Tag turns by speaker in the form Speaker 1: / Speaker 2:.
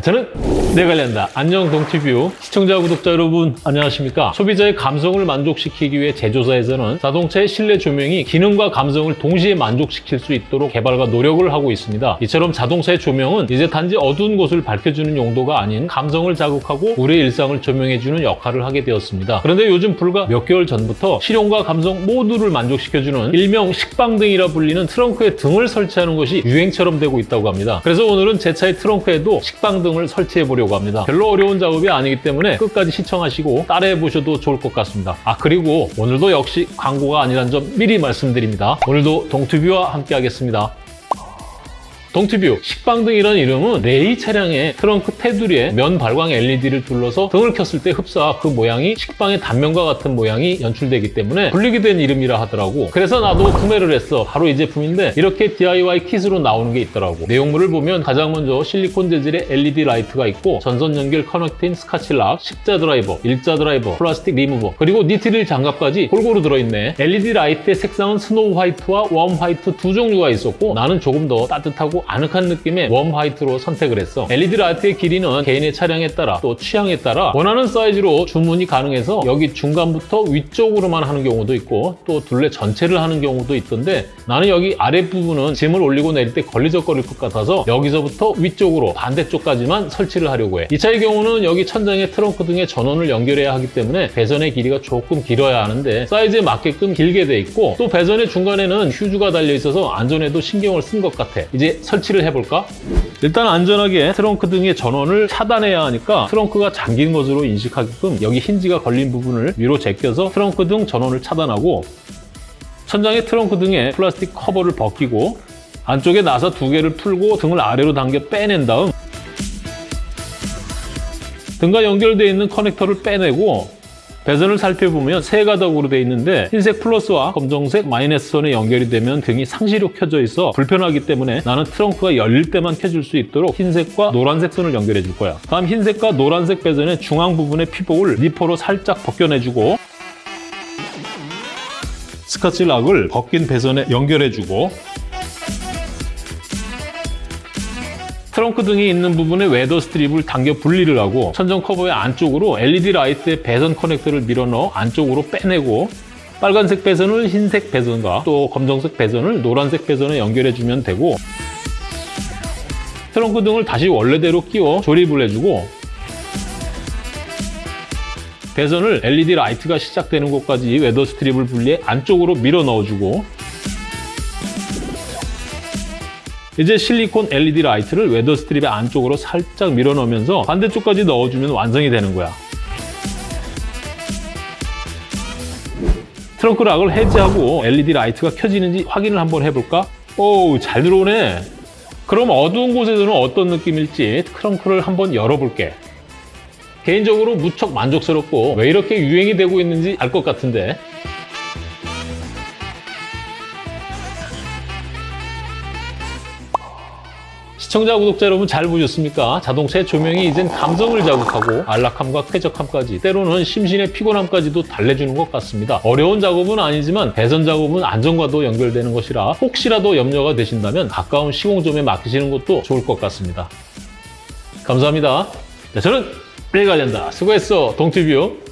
Speaker 1: 저는 내관련다. 안녕 동티뷰 시청자 구독자 여러분 안녕하십니까? 소비자의 감성을 만족시키기 위해 제조사에서는 자동차의 실내 조명이 기능과 감성을 동시에 만족시킬 수 있도록 개발과 노력을 하고 있습니다. 이처럼 자동차의 조명은 이제 단지 어두운 곳을 밝혀주는 용도가 아닌 감성을 자극하고 우리의 일상을 조명해주는 역할을 하게 되었습니다. 그런데 요즘 불과 몇 개월 전부터 실용과 감성 모두를 만족시켜주는 일명 식빵등이라 불리는 트렁크에 등을 설치하는 것이 유행처럼 되고 있다고 합니다. 그래서 오늘은 제 차의 트렁크에도 식빵 등을 설치해 보려고 합니다. 별로 어려운 작업이 아니기 때문에 끝까지 시청하시고 따라해 보셔도 좋을 것 같습니다. 아 그리고 오늘도 역시 광고가 아니란 점 미리 말씀드립니다. 오늘도 동투뷰와 함께 하겠습니다. 동티뷰 식빵 등이라는 이름은 레이 차량의 트렁크 테두리에 면 발광 LED를 둘러서 등을 켰을 때 흡사 그 모양이 식빵의 단면과 같은 모양이 연출되기 때문에 불리게 된 이름이라 하더라고. 그래서 나도 구매를 했어. 바로 이 제품인데 이렇게 DIY kit으로 나오는 게 있더라고. 내용물을 보면 가장 먼저 실리콘 재질의 LED 라이트가 있고 전선 연결 connecting Scotch lock, 십자 드라이버, 일자 드라이버, 플라스틱 리무버 그리고 니트릴 장갑까지 골고루 들어있네. LED 라이트의 색상은 snow white와 warm white 두 종류가 있었고 나는 조금 더 따뜻하고 아늑한 느낌의 warm white로 선택을 했어. LED 라이트의 길이는 개인의 차량에 따라 또 취향에 따라 원하는 사이즈로 주문이 가능해서 여기 중간부터 위쪽으로만 하는 경우도 있고 또 둘레 전체를 하는 경우도 있던데 나는 여기 아랫부분은 짐을 올리고 내릴 때 걸리적거릴 것 같아서 여기서부터 위쪽으로 반대쪽까지만 설치를 하려고 해. 이 차의 경우는 여기 천장에 트렁크 등의 전원을 연결해야 하기 때문에 배선의 길이가 조금 길어야 하는데 사이즈에 맞게끔 길게 돼 있고 또 배선의 중간에는 휴즈가 달려 있어서 안전에도 신경을 쓴 것 같아. 이제 설치를 해볼까? 일단 안전하게 트렁크 등의 전원을 차단해야 하니까 트렁크가 잠긴 것으로 인식하게끔 여기 힌지가 걸린 부분을 위로 제껴서 트렁크 등 전원을 차단하고 천장의 트렁크 등의 플라스틱 커버를 벗기고 안쪽에 나사 두 개를 풀고 등을 아래로 당겨 빼낸 다음 등과 연결되어 있는 커넥터를 빼내고 배선을 살펴보면 세 가닥으로 되어 있는데 흰색 플러스와 검정색 마이너스 선에 연결이 되면 등이 상시로 켜져 있어 불편하기 때문에 나는 트렁크가 열릴 때만 켜줄 수 있도록 흰색과 노란색 선을 연결해 줄 거야. 다음 흰색과 노란색 배선의 중앙 부분의 피복을 니퍼로 살짝 벗겨내주고 Scotch lock을 벗긴 배선에 연결해주고 트렁크 등이 있는 부분에 weather strip을 당겨 분리를 하고 천정 커버의 안쪽으로 LED 라이트의 배선 커넥터를 밀어넣어 안쪽으로 빼내고 빨간색 배선을 흰색 배선과 또 검정색 배선을 노란색 배선에 연결해주면 되고 트렁크 등을 다시 원래대로 끼워 조립을 해주고 배선을 LED 라이트가 시작되는 곳까지 weather strip을 분리해 안쪽으로 밀어 넣어주고 이제 실리콘 LED 라이트를 weather strip의 안쪽으로 살짝 밀어 넣으면서 반대쪽까지 넣어주면 완성이 되는 거야. 트렁크 lock을 해제하고 LED 라이트가 켜지는지 확인을 한번 해볼까? 오, 잘 들어오네. 그럼 어두운 곳에서는 어떤 느낌일지 트렁크를 한번 열어볼게. 개인적으로 무척 만족스럽고 왜 이렇게 유행이 되고 있는지 알 것 같은데 시청자, 구독자 여러분 잘 보셨습니까? 자동차의 조명이 이젠 감성을 자극하고 안락함과 쾌적함까지 때로는 심신의 피곤함까지도 달래주는 것 같습니다. 어려운 작업은 아니지만 배선 작업은 안전과도 연결되는 것이라 혹시라도 염려가 되신다면 가까운 시공점에 맡기시는 것도 좋을 것 같습니다. 감사합니다. 네, 저는 내가 된다. 수고했어, 동티뷰.